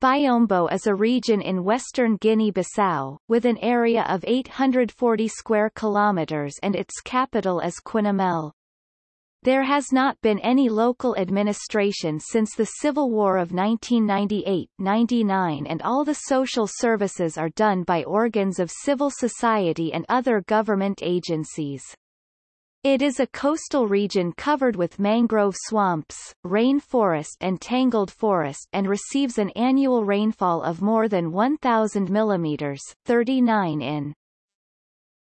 Biombo is a region in western Guinea-Bissau, with an area of 840 square kilometers and its capital is Quinhamel. There has not been any local administration since the Civil War of 1998-99 and all the social services are done by organs of civil society and other government agencies. It is a coastal region covered with mangrove swamps, rainforest and tangled forest and receives an annual rainfall of more than 1,000 mm 39 in.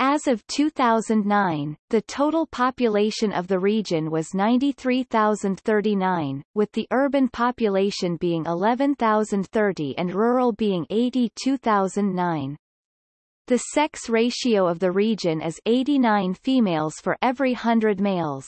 As of 2009, the total population of the region was 93,039, with the urban population being 11,030 and rural being 82,009. The sex ratio of the region is 89 females for every 100 males.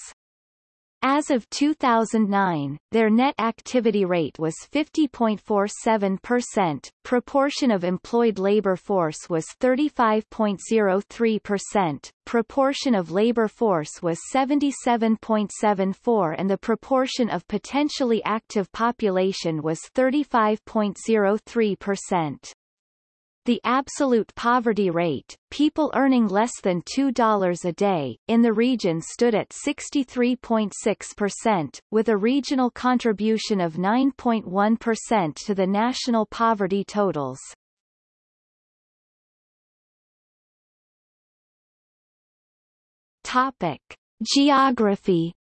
As of 2009, their net activity rate was 50.47%, proportion of employed labor force was 35.03%, proportion of labor force was 77.74 and the proportion of potentially active population was 35.03%. The absolute poverty rate, people earning less than $2 a day, in the region stood at 63.6%, with a regional contribution of 9.1% to the national poverty totals. Topic. Geography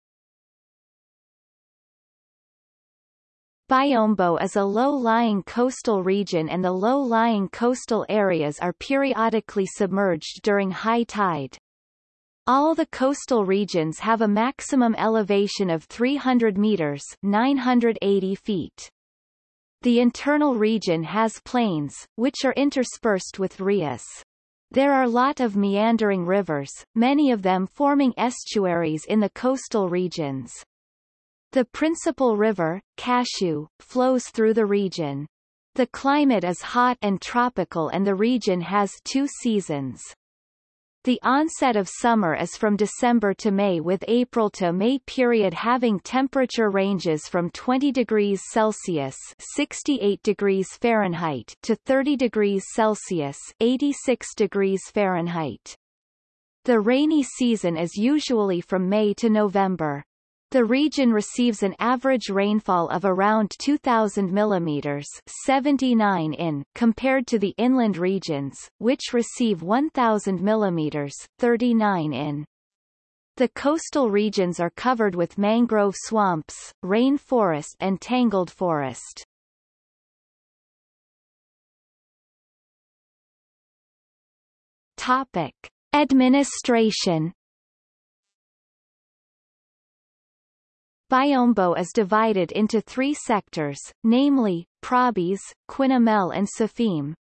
Biombo is a low-lying coastal region and the low-lying coastal areas are periodically submerged during high tide. All the coastal regions have a maximum elevation of 300 meters 980 feet. The internal region has plains, which are interspersed with rias. There are a lot of meandering rivers, many of them forming estuaries in the coastal regions. The principal river, Cacheu, flows through the region. The climate is hot and tropical and the region has two seasons. The onset of summer is from December to May with April to May period having temperature ranges from 20 degrees Celsius 68 degrees Fahrenheit to 30 degrees Celsius 86 degrees Fahrenheit. The rainy season is usually from May to November. The region receives an average rainfall of around 2,000 mm 79 in, compared to the inland regions, which receive 1,000 mm 39 in. The coastal regions are covered with mangrove swamps, rainforest and tangled forest. Topic. Administration Biombo is divided into three sectors, namely, Prábis, Quinhamel and Safim.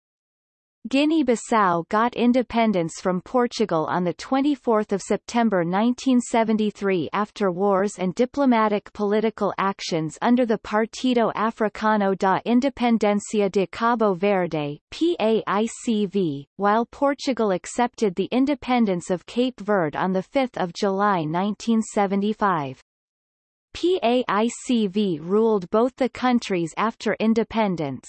Guinea-Bissau got independence from Portugal on 24 September 1973 after wars and diplomatic political actions under the Partido Africano da Independencia de Cabo Verde PAICV, while Portugal accepted the independence of Cape Verde on 5 July 1975. PAICV ruled both the countries after independence.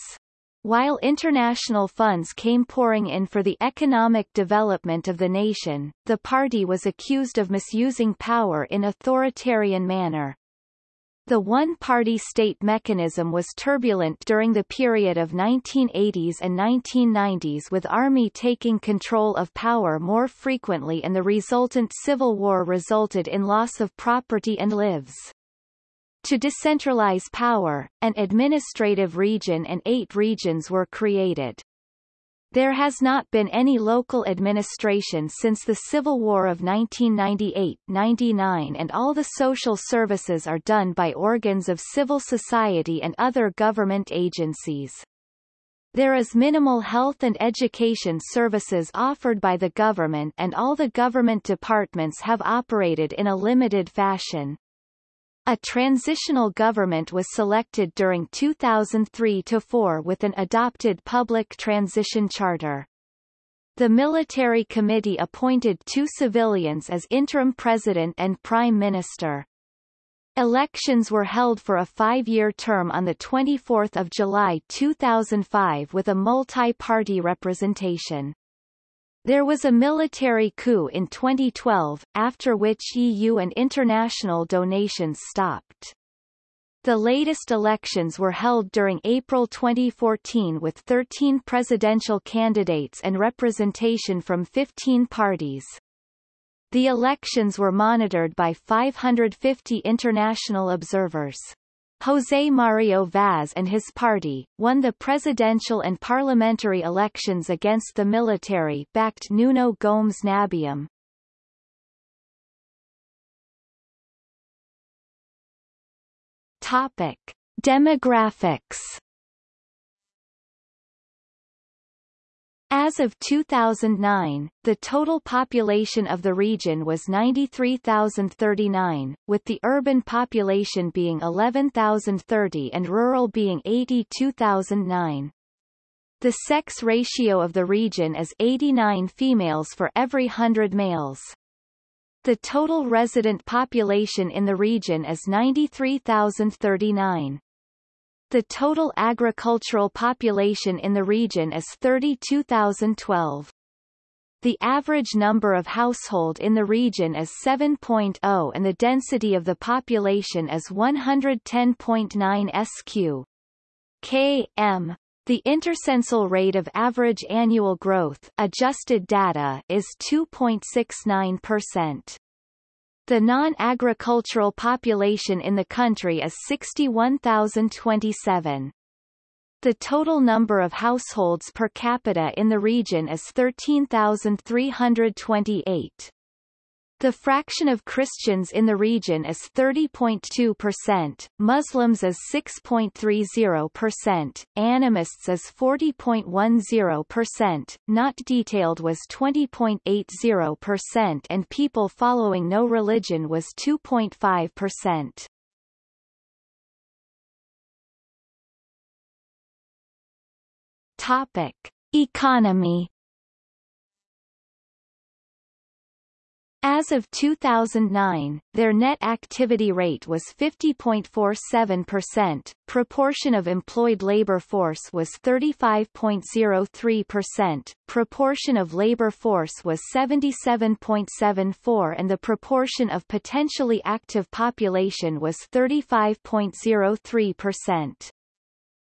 While international funds came pouring in for the economic development of the nation, the party was accused of misusing power in authoritarian manner. The one-party state mechanism was turbulent during the period of 1980s and 1990s with army taking control of power more frequently and the resultant civil war resulted in loss of property and lives. To decentralize power, an administrative region and eight regions were created. There has not been any local administration since the Civil War of 1998-99 and all the social services are done by organs of civil society and other government agencies. There is minimal health and education services offered by the government and all the government departments have operated in a limited fashion. A transitional government was selected during 2003-4 with an adopted public transition charter. The military committee appointed two civilians as interim president and prime minister. Elections were held for a five-year term on 24 July 2005 with a multi-party representation. There was a military coup in 2012, after which EU and international donations stopped. The latest elections were held during April 2014 with 13 presidential candidates and representation from 15 parties. The elections were monitored by 550 international observers. José Mario Vaz and his party, won the presidential and parliamentary elections against the military-backed Nuno Gomes Nabiam. Topic. Demographics As of 2009, the total population of the region was 93,039, with the urban population being 11,030 and rural being 82,009. The sex ratio of the region is 89 females for every 100 males. The total resident population in the region is 93,039. The total agricultural population in the region is 32,012. The average number of household in the region is 7.0 and the density of the population is 110.9 sq. km. The intercensal rate of average annual growth adjusted data is 2.69%. The non-agricultural population in the country is 61,027. The total number of households per capita in the region is 13,328. The fraction of Christians in the region is 30.2%, Muslims is 6.30%, animists is 40.10%, not detailed was 20.80% and people following no religion was 2.5%. Topic. Economy As of 2009, their net activity rate was 50.47%, proportion of employed labor force was 35.03%, proportion of labor force was 77.74 and the proportion of potentially active population was 35.03%.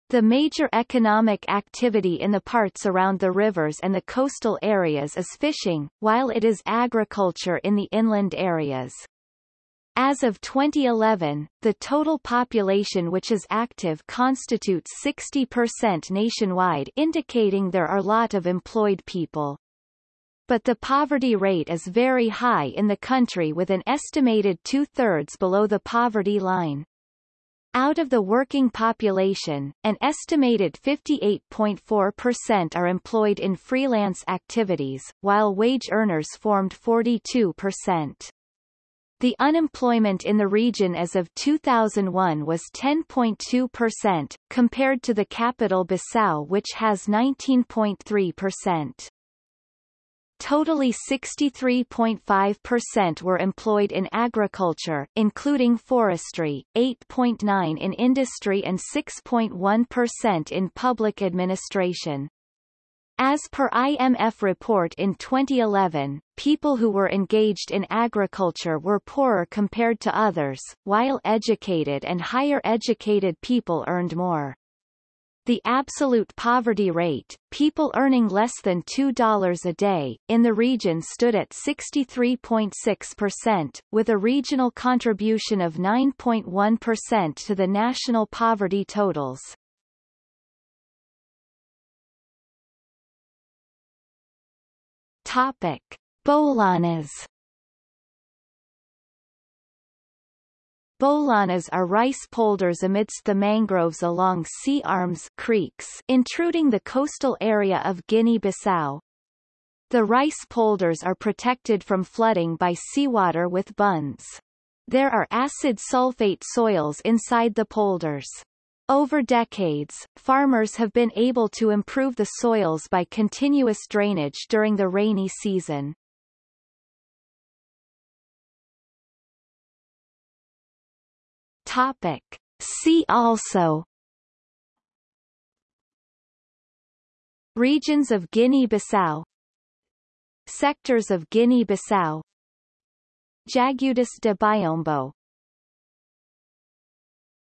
The major economic activity in the parts around the rivers and the coastal areas is fishing, while it is agriculture in the inland areas. As of 2011, the total population which is active constitutes 60% nationwide indicating there are lot of employed people. But the poverty rate is very high in the country with an estimated two-thirds below the poverty line. Out of the working population, an estimated 58.4% are employed in freelance activities, while wage earners formed 42%. The unemployment in the region as of 2001 was 10.2%, compared to the capital Bissau which has 19.3%. Totally 63.5% were employed in agriculture, including forestry, 8.9% in industry and 6.1% in public administration. As per IMF report in 2011, people who were engaged in agriculture were poorer compared to others, while educated and higher educated people earned more. The absolute poverty rate, people earning less than $2 a day, in the region stood at 63.6%, with a regional contribution of 9.1% to the national poverty totals. Topic. Bolanas Bolanas are rice polders amidst the mangroves along sea arms creeks intruding the coastal area of Guinea-Bissau. The rice polders are protected from flooding by seawater with bunds. There are acid sulfate soils inside the polders. Over decades, farmers have been able to improve the soils by continuous drainage during the rainy season. Topic. See also. Regions of Guinea-Bissau. Sectors of Guinea-Bissau. Jagudas de Biombo